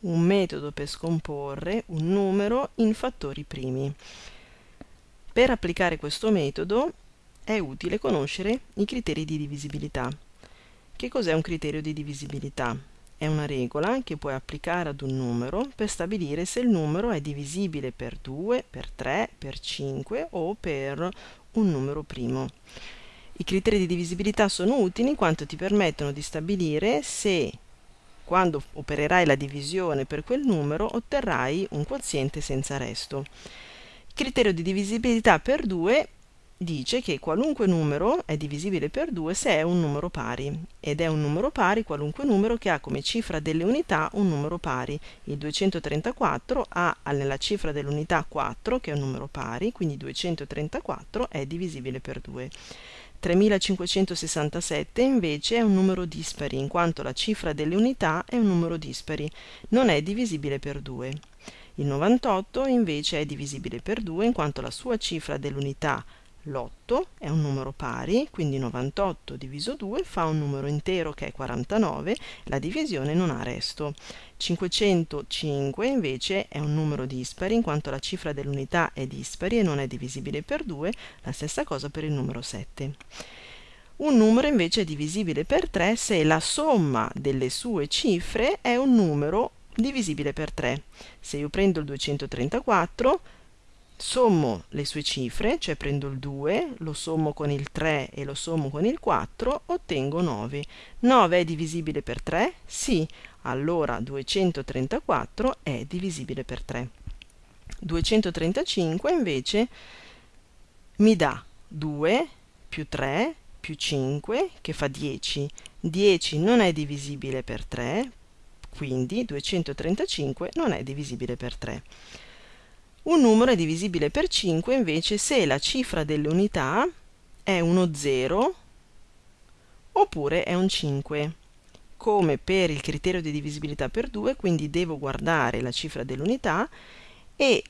un metodo per scomporre un numero in fattori primi. Per applicare questo metodo è utile conoscere i criteri di divisibilità. Che cos'è un criterio di divisibilità? È una regola che puoi applicare ad un numero per stabilire se il numero è divisibile per 2, per 3, per 5 o per un numero primo. I criteri di divisibilità sono utili in quanto ti permettono di stabilire se quando opererai la divisione per quel numero otterrai un quoziente senza resto. Il criterio di divisibilità per 2 dice che qualunque numero è divisibile per 2 se è un numero pari ed è un numero pari qualunque numero che ha come cifra delle unità un numero pari. Il 234 ha nella cifra dell'unità 4 che è un numero pari, quindi 234 è divisibile per 2. 3567 invece è un numero dispari, in quanto la cifra delle unità è un numero dispari, non è divisibile per 2. Il 98 invece è divisibile per 2 in quanto la sua cifra dell'unità l'8 è un numero pari, quindi 98 diviso 2 fa un numero intero che è 49, la divisione non ha resto. 505 invece è un numero dispari, in quanto la cifra dell'unità è dispari e non è divisibile per 2, la stessa cosa per il numero 7. Un numero invece è divisibile per 3 se la somma delle sue cifre è un numero divisibile per 3. Se io prendo il 234, sommo le sue cifre, cioè prendo il 2, lo sommo con il 3 e lo sommo con il 4, ottengo 9. 9 è divisibile per 3? Sì, allora 234 è divisibile per 3. 235 invece mi dà 2 più 3 più 5 che fa 10. 10 non è divisibile per 3, quindi 235 non è divisibile per 3. Un numero è divisibile per 5 invece se la cifra delle unità è uno 0 oppure è un 5. Come per il criterio di divisibilità per 2, quindi devo guardare la cifra dell'unità e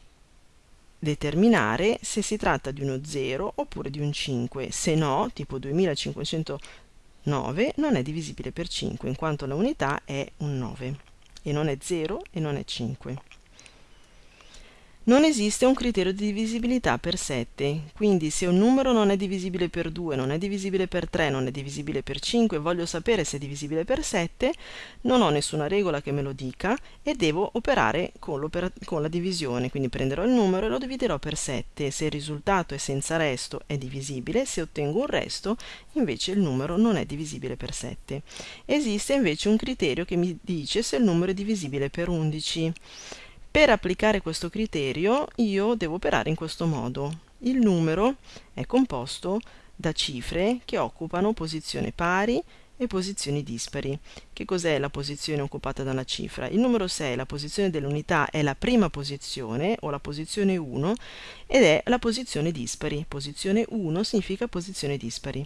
determinare se si tratta di uno 0 oppure di un 5. Se no, tipo 2509 non è divisibile per 5, in quanto la unità è un 9 e non è 0 e non è 5. Non esiste un criterio di divisibilità per 7, quindi se un numero non è divisibile per 2, non è divisibile per 3, non è divisibile per 5 e voglio sapere se è divisibile per 7, non ho nessuna regola che me lo dica e devo operare con, con la divisione, quindi prenderò il numero e lo dividerò per 7. Se il risultato è senza resto è divisibile, se ottengo un resto invece il numero non è divisibile per 7. Esiste invece un criterio che mi dice se il numero è divisibile per 11. Per applicare questo criterio io devo operare in questo modo. Il numero è composto da cifre che occupano posizioni pari e posizioni dispari. Che cos'è la posizione occupata da una cifra? Il numero 6, la posizione dell'unità, è la prima posizione o la posizione 1 ed è la posizione dispari. Posizione 1 significa posizione dispari.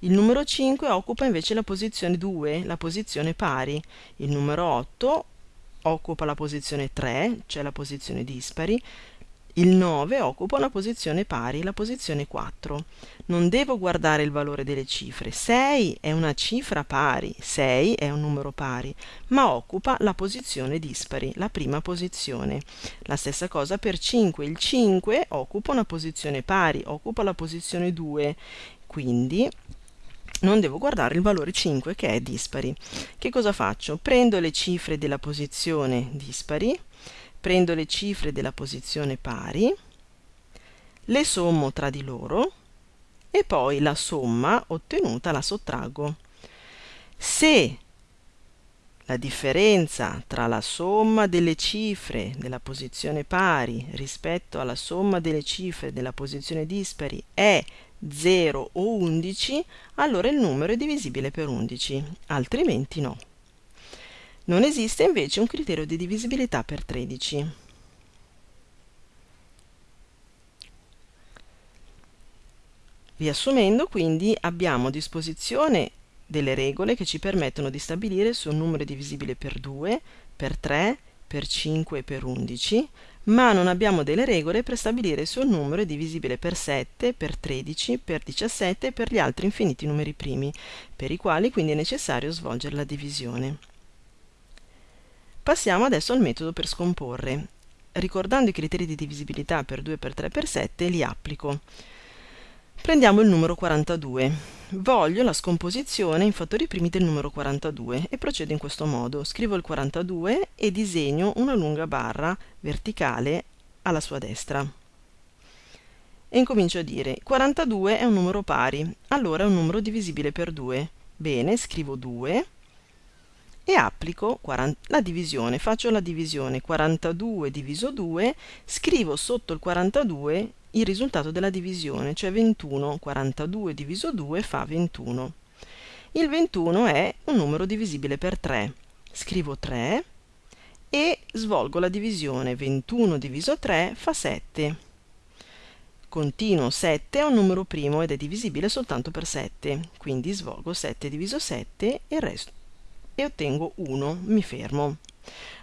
Il numero 5 occupa invece la posizione 2, la posizione pari. Il numero 8 occupa la posizione 3, cioè la posizione dispari, il 9 occupa una posizione pari, la posizione 4. Non devo guardare il valore delle cifre. 6 è una cifra pari, 6 è un numero pari, ma occupa la posizione dispari, la prima posizione. La stessa cosa per 5. Il 5 occupa una posizione pari, occupa la posizione 2. Quindi non devo guardare il valore 5 che è dispari. Che cosa faccio? Prendo le cifre della posizione dispari, prendo le cifre della posizione pari, le sommo tra di loro e poi la somma ottenuta la sottraggo. Se la differenza tra la somma delle cifre della posizione pari rispetto alla somma delle cifre della posizione dispari è 0 o 11, allora il numero è divisibile per 11, altrimenti no. Non esiste invece un criterio di divisibilità per 13. Riassumendo, quindi, abbiamo a disposizione delle regole che ci permettono di stabilire se un numero è divisibile per 2, per 3, per 5 e per 11, ma non abbiamo delle regole per stabilire se un numero è divisibile per 7, per 13, per 17 e per gli altri infiniti numeri primi, per i quali quindi è necessario svolgere la divisione. Passiamo adesso al metodo per scomporre. Ricordando i criteri di divisibilità per 2 per 3 per 7 li applico. Prendiamo il numero 42. Voglio la scomposizione in fattori primi del numero 42 e procedo in questo modo. Scrivo il 42 e disegno una lunga barra verticale alla sua destra. E incomincio a dire 42 è un numero pari, allora è un numero divisibile per 2. Bene, scrivo 2 e applico la divisione. Faccio la divisione 42 diviso 2, scrivo sotto il 42 il risultato della divisione, cioè 21, 42 diviso 2 fa 21. Il 21 è un numero divisibile per 3. Scrivo 3 e svolgo la divisione 21 diviso 3 fa 7. Continuo 7 è un numero primo ed è divisibile soltanto per 7, quindi svolgo 7 diviso 7 e, resto, e ottengo 1, mi fermo.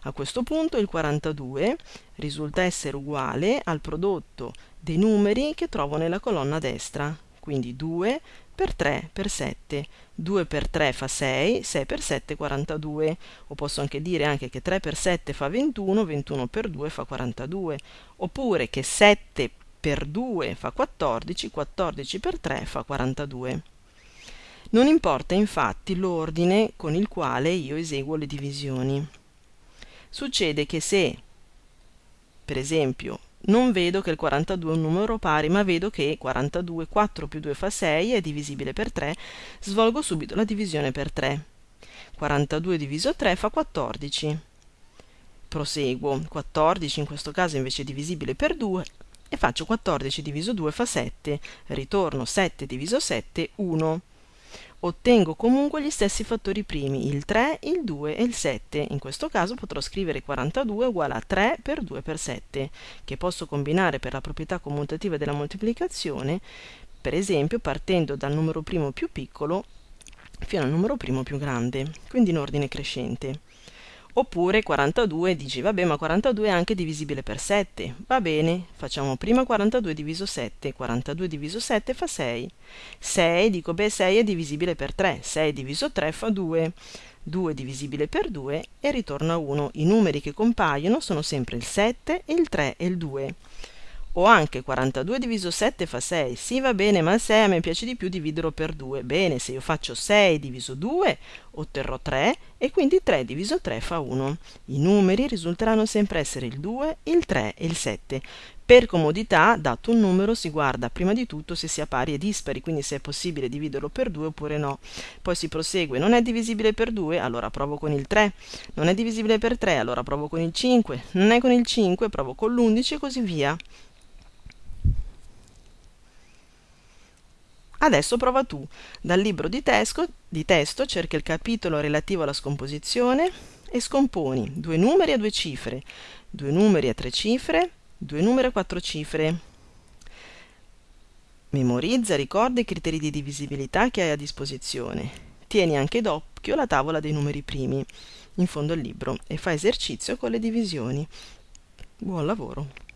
A questo punto il 42 risulta essere uguale al prodotto dei numeri che trovo nella colonna destra, quindi 2 per 3 per 7. 2 per 3 fa 6, 6 per 7 42, o posso anche dire anche che 3 per 7 fa 21, 21 per 2 fa 42, oppure che 7 per 2 fa 14, 14 per 3 fa 42. Non importa infatti l'ordine con il quale io eseguo le divisioni. Succede che se, per esempio, non vedo che il 42 è un numero pari, ma vedo che 42, 4 più 2 fa 6, è divisibile per 3, svolgo subito la divisione per 3. 42 diviso 3 fa 14. Proseguo, 14 in questo caso invece è divisibile per 2 e faccio 14 diviso 2 fa 7, ritorno 7 diviso 7, 1 ottengo comunque gli stessi fattori primi, il 3, il 2 e il 7. In questo caso potrò scrivere 42 uguale a 3 per 2 per 7, che posso combinare per la proprietà commutativa della moltiplicazione, per esempio partendo dal numero primo più piccolo fino al numero primo più grande, quindi in ordine crescente. Oppure 42 dici, vabbè, ma 42 è anche divisibile per 7. Va bene, facciamo prima 42 diviso 7. 42 diviso 7 fa 6. 6, dico, beh, 6 è divisibile per 3. 6 diviso 3 fa 2. 2 divisibile per 2 e ritorna 1. I numeri che compaiono sono sempre il 7, il 3 e il 2 o anche 42 diviso 7 fa 6. Sì, va bene, ma il 6 a me piace di più dividerlo per 2. Bene, se io faccio 6 diviso 2 otterrò 3 e quindi 3 diviso 3 fa 1. I numeri risulteranno sempre essere il 2, il 3 e il 7. Per comodità, dato un numero, si guarda prima di tutto se sia pari e dispari, quindi se è possibile dividerlo per 2 oppure no. Poi si prosegue, non è divisibile per 2, allora provo con il 3. Non è divisibile per 3, allora provo con il 5. Non è con il 5, provo con l'11 e così via. Adesso prova tu. Dal libro di testo, di testo cerca il capitolo relativo alla scomposizione e scomponi due numeri a due cifre, due numeri a tre cifre, due numeri a quattro cifre. Memorizza, ricorda i criteri di divisibilità che hai a disposizione. Tieni anche d'occhio la tavola dei numeri primi in fondo al libro e fa esercizio con le divisioni. Buon lavoro!